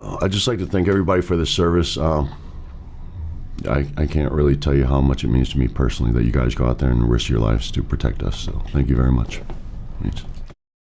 I'd just like to thank everybody for the service. Um, I, I can't really tell you how much it means to me personally that you guys go out there and risk your lives to protect us. So thank you very much.